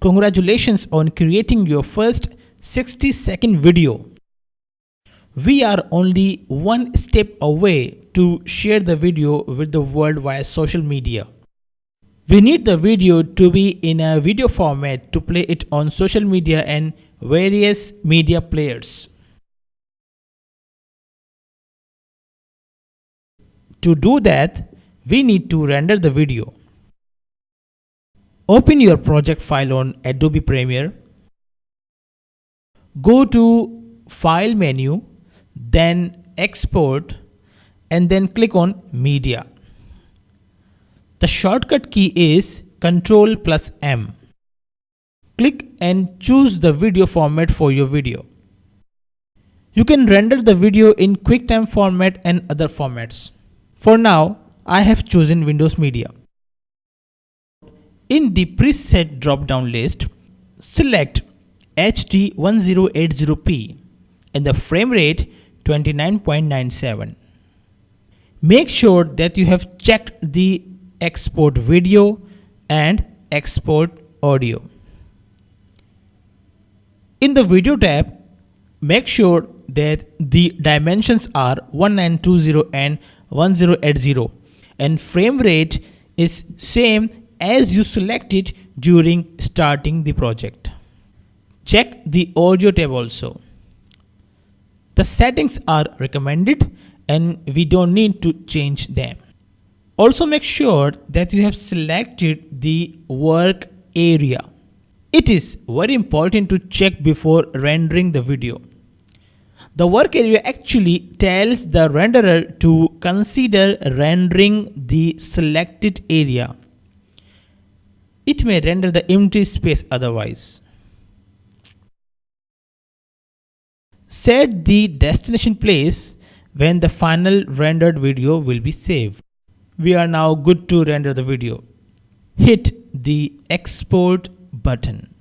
Congratulations on creating your first 60 second video. We are only one step away to share the video with the world via social media. We need the video to be in a video format to play it on social media and various media players. To do that, we need to render the video. Open your project file on Adobe Premiere. Go to File menu, then Export and then click on Media. The shortcut key is Ctrl plus M. Click and choose the video format for your video. You can render the video in QuickTime format and other formats. For now, I have chosen Windows Media. In the preset drop-down list, select HD 1080p and the frame rate 29.97. Make sure that you have checked the export video and export audio. In the video tab, make sure that the dimensions are 1920 and 1080 and frame rate is same as you selected during starting the project. Check the audio tab also. The settings are recommended and we don't need to change them. Also make sure that you have selected the work area. It is very important to check before rendering the video. The work area actually tells the renderer to consider rendering the selected area. It may render the empty space otherwise. Set the destination place when the final rendered video will be saved. We are now good to render the video. Hit the export button.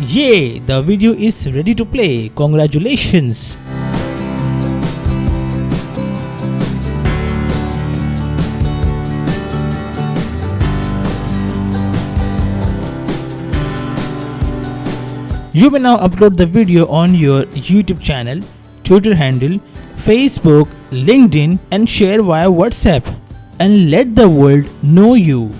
Yay! The video is ready to play. Congratulations! You may now upload the video on your YouTube channel, Twitter handle, Facebook, LinkedIn and share via WhatsApp and let the world know you.